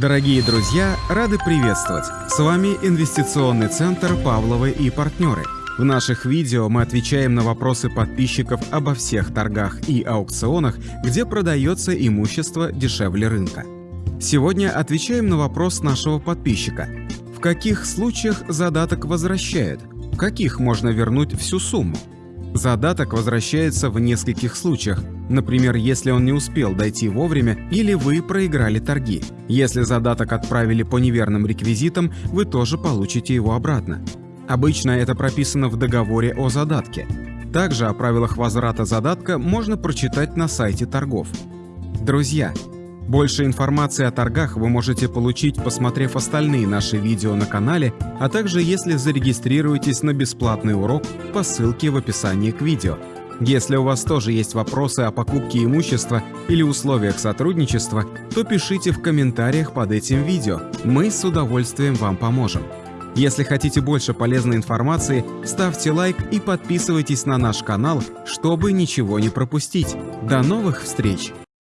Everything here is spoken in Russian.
Дорогие друзья, рады приветствовать! С вами Инвестиционный центр «Павловы и партнеры». В наших видео мы отвечаем на вопросы подписчиков обо всех торгах и аукционах, где продается имущество дешевле рынка. Сегодня отвечаем на вопрос нашего подписчика. В каких случаях задаток возвращают? В каких можно вернуть всю сумму? Задаток возвращается в нескольких случаях, например, если он не успел дойти вовремя или вы проиграли торги. Если задаток отправили по неверным реквизитам, вы тоже получите его обратно. Обычно это прописано в договоре о задатке. Также о правилах возврата задатка можно прочитать на сайте торгов. Друзья, больше информации о торгах вы можете получить, посмотрев остальные наши видео на канале, а также если зарегистрируетесь на бесплатный урок по ссылке в описании к видео. Если у вас тоже есть вопросы о покупке имущества или условиях сотрудничества, то пишите в комментариях под этим видео, мы с удовольствием вам поможем. Если хотите больше полезной информации, ставьте лайк и подписывайтесь на наш канал, чтобы ничего не пропустить. До новых встреч!